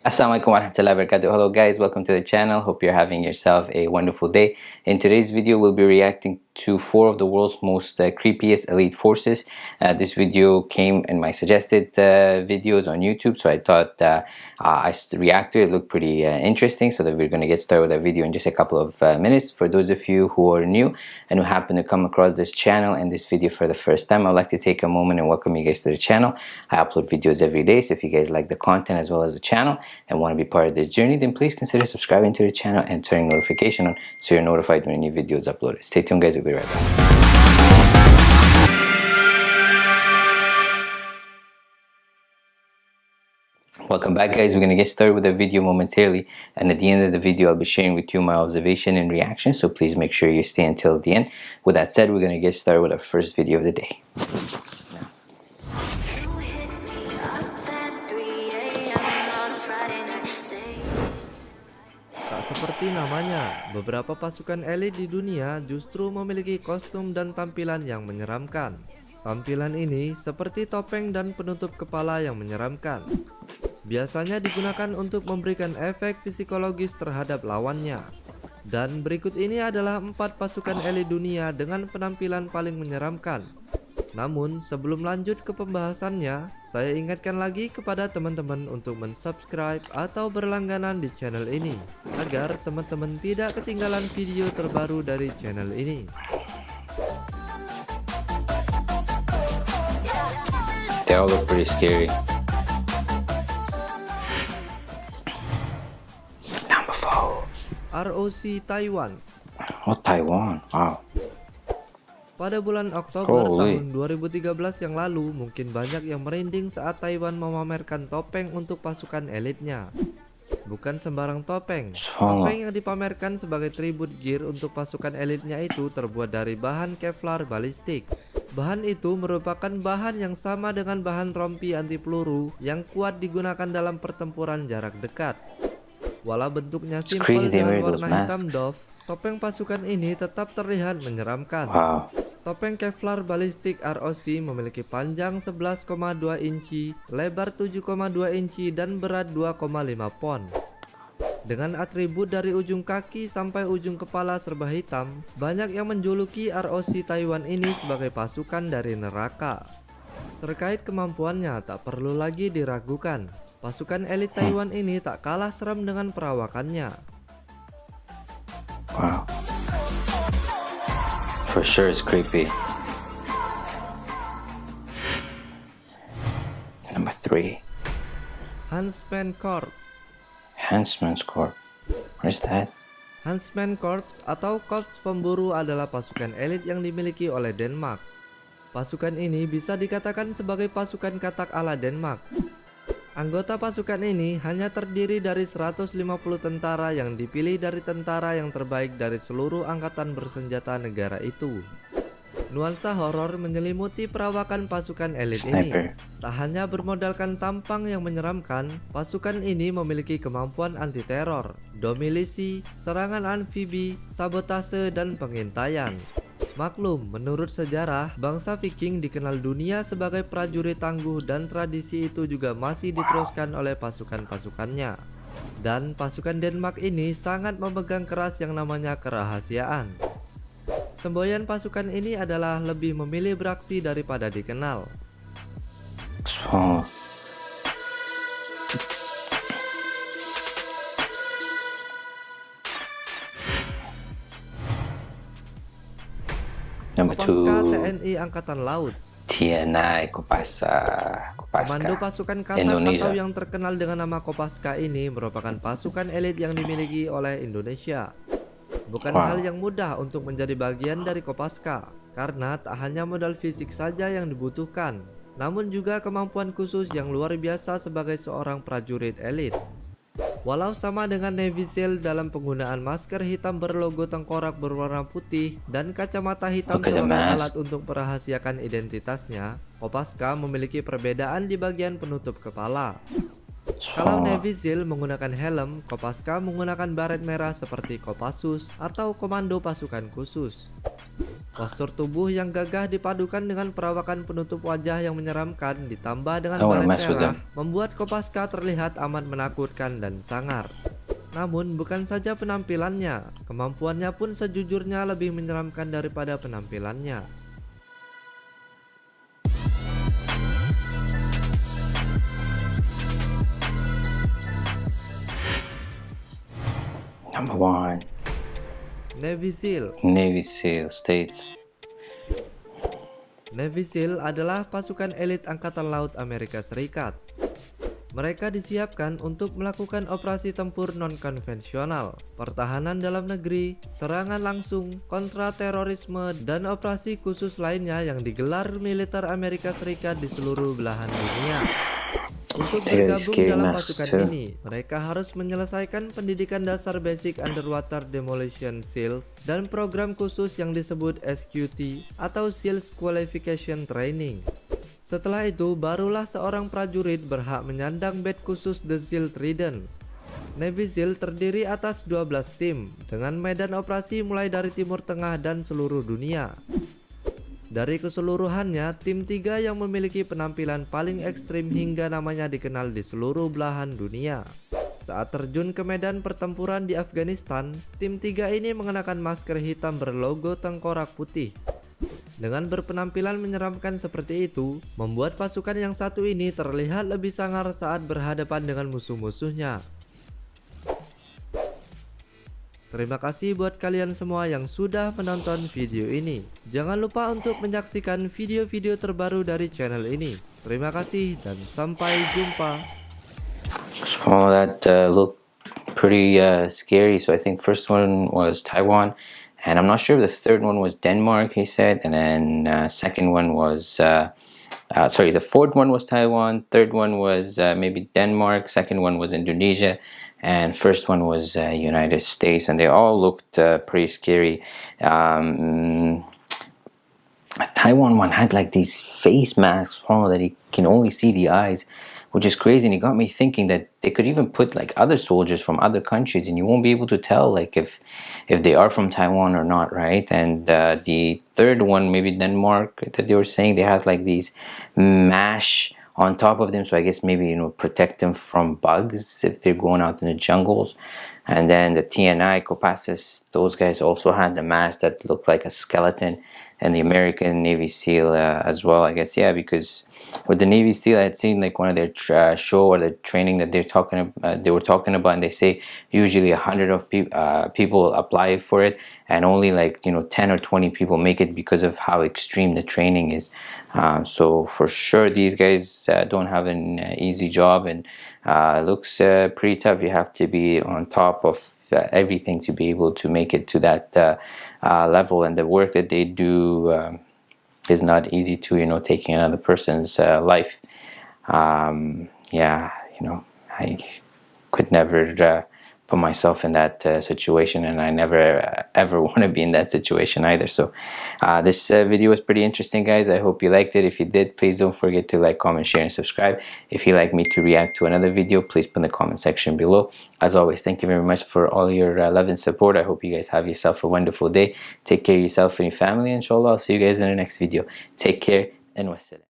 Assalamualaikum warahmatullahi wabarakatuh. Hello guys, welcome to the channel. Hope you're having yourself a wonderful day. In today's video, we'll be reacting to four of the world's most uh, creepiest elite forces. Uh, this video came in my suggested uh, videos on YouTube, so I thought uh, I react to it. it looked pretty uh, interesting, so that we're going to get started with that video in just a couple of minutes. For those of you who are new and who happen to come across this channel and this video for the first time, I'd like to take a moment and welcome you guys to the channel. I upload videos every day, so if you guys like the content as well as the channel and want to be part of this journey, then please consider subscribing to the channel and turning notification on so you're notified when a new video is uploaded. Stay tuned guys, Welcome back guys, we're going to get started with the video momentarily and at the end of the video I'll be sharing with you my observation and reaction so please make sure you stay until the end. With that said, we're going to get started with our first video of the day. Seperti namanya, beberapa pasukan elit di dunia justru memiliki kostum dan tampilan yang menyeramkan. Tampilan ini seperti topeng dan penutup kepala yang menyeramkan. Biasanya digunakan untuk memberikan efek psikologis terhadap lawannya. Dan berikut ini adalah empat pasukan elit dunia dengan penampilan paling menyeramkan namun sebelum lanjut ke pembahasannya, saya ingatkan lagi kepada teman-teman untuk mensubscribe atau berlangganan di channel ini agar teman-teman tidak ketinggalan video terbaru dari channel ini. They all look pretty scary. Number four. ROC Taiwan. Oh Taiwan, wow. Pada bulan Oktober Holy. tahun 2013 yang lalu, mungkin banyak yang merinding saat Taiwan memamerkan topeng untuk pasukan elitnya. Bukan sembarang topeng. Topeng yang dipamerkan sebagai tribut gear untuk pasukan elitnya itu terbuat dari bahan Kevlar balistik. Bahan itu merupakan bahan yang sama dengan bahan rompi anti peluru yang kuat digunakan dalam pertempuran jarak dekat. Walau bentuknya simpel dengan warna hitam doff, topeng pasukan ini tetap terlihat menyeramkan. Wow. Topeng Kevlar Ballistic ROC memiliki panjang 11,2 inci, lebar 7,2 inci, dan berat 2,5 pon. Dengan atribut dari ujung kaki sampai ujung kepala serba hitam, banyak yang menjuluki ROC Taiwan ini sebagai pasukan dari neraka. Terkait kemampuannya tak perlu lagi diragukan. Pasukan elit Taiwan ini tak kalah seram dengan perawakannya. For sure it's creepy. Number three. Huntsman Corps. Huntsman's Corps. What is that? Huntsman Corps atau Korps Pemburu adalah pasukan elit yang dimiliki oleh Denmark. Pasukan ini bisa dikatakan sebagai pasukan katak ala Denmark. Anggota pasukan ini hanya terdiri dari 150 tentara yang dipilih dari tentara yang terbaik dari seluruh angkatan bersenjata negara itu. Nuansa horor menyelimuti perawakan pasukan elit ini. Tak hanya bermodalkan tampang yang menyeramkan, pasukan ini memiliki kemampuan anti-teror, domilisi, serangan amfibi, sabotase, dan pengintaian. Maklum, menurut sejarah, bangsa Viking dikenal dunia sebagai prajurit tangguh dan tradisi itu juga masih diteruskan oleh pasukan-pasukannya. Dan pasukan Denmark ini sangat memegang keras yang namanya kerahasiaan. Semboyan pasukan ini adalah lebih memilih beraksi daripada dikenal. Number Kopaska TNI Angkatan Laut. TNI Kopasa. Kopaska. Komando pasukan Katak Indonesia. atau yang terkenal dengan nama Kopaska ini merupakan pasukan elit yang dimiliki oleh Indonesia. Bukan wow. hal yang mudah untuk menjadi bagian dari Kopaska, karena tak hanya modal fisik saja yang dibutuhkan, namun juga kemampuan khusus yang luar biasa sebagai seorang prajurit elit. Walau sama dengan Navy SEAL dalam penggunaan masker hitam berlogo tengkorak berwarna putih dan kacamata hitam okay, sebagai alat untuk merahasiakan identitasnya, Kopaska memiliki perbedaan di bagian penutup kepala. Kalau Navy SEAL menggunakan helm, Kopaska menggunakan baret merah seperti Kopassus atau Komando Pasukan Khusus. Postur tubuh yang gagah dipadukan dengan perawakan penutup wajah yang menyeramkan ditambah dengan baret merah membuat Kopaska terlihat amat menakutkan dan sangar. Namun bukan saja penampilannya, kemampuannya pun sejujurnya lebih menyeramkan daripada penampilannya. Number one. Navy SEAL Navy SEAL States Navy SEAL adalah pasukan elit Angkatan Laut Amerika Serikat. Mereka disiapkan untuk melakukan operasi tempur non-konvensional, pertahanan dalam negeri, serangan langsung, kontra terorisme, dan operasi khusus lainnya yang digelar militer Amerika Serikat di seluruh belahan dunia. Untuk bergabung dalam pasukan ini, mereka harus menyelesaikan pendidikan dasar basic underwater demolition SEALs dan program khusus yang disebut SQT atau SEALs Qualification Training. Setelah itu, barulah seorang prajurit berhak menyandang badge khusus The SEAL Trident. Navy SEAL terdiri atas 12 tim dengan medan operasi mulai dari Timur Tengah dan seluruh dunia. Dari keseluruhannya, tim 3 yang memiliki penampilan paling ekstrim hingga namanya dikenal di seluruh belahan dunia. Saat terjun ke medan pertempuran di Afghanistan, tim 3 ini mengenakan masker hitam berlogo tengkorak putih. Dengan berpenampilan menyeramkan seperti itu, membuat pasukan yang satu ini terlihat lebih sangar saat berhadapan dengan musuh-musuhnya. Terima kasih buat kalian semua yang sudah menonton video ini. Jangan lupa untuk menyaksikan video-video terbaru dari channel ini. Terima kasih dan sampai jumpa. Oh, that uh, looked pretty uh, scary. So I think first one was Taiwan, and I'm not sure if the third one was Denmark. He said, and then uh, second one was. Uh, uh, sorry, the fourth one was Taiwan, third one was uh, maybe Denmark, second one was Indonesia, and first one was uh, United States, and they all looked uh, pretty scary. Um, Taiwan one had like these face masks oh, that you can only see the eyes, which is crazy. And it got me thinking that they could even put like other soldiers from other countries, and you won't be able to tell like if if they are from Taiwan or not, right? And uh, the third one, maybe Denmark, that they were saying they had like these mash on top of them so I guess maybe you know protect them from bugs if they're going out in the jungles and then the TNI Copassus those guys also had the mask that looked like a skeleton and the American Navy SEAL uh, as well I guess. Yeah because with the Navy SEAL I had seen like one of their uh, show or the training that they're talking uh, they were talking about and they say usually a hundred of pe uh, people apply for it and only like you know 10 or 20 people make it because of how extreme the training is. Uh, so for sure these guys uh, don't have an uh, easy job and looks pretty tough. You have to be on top of everything to be able to make it to that level. And the work that they do um, is not easy to you know taking another person's uh, life. Um, yeah you know I could never uh, put myself in that uh, situation and I never uh, ever want to be in that situation either. So uh, this uh, video was pretty interesting guys. I hope you liked it. If you did please don't forget to like comment share and subscribe. If you'd like me to react to another video please put in the comment section below. As always thank you very much for all your uh, love and support. I hope you guys have yourself a wonderful day. Take care of yourself and your family inshallah I'll see you guys in the next video. Take care and wassalam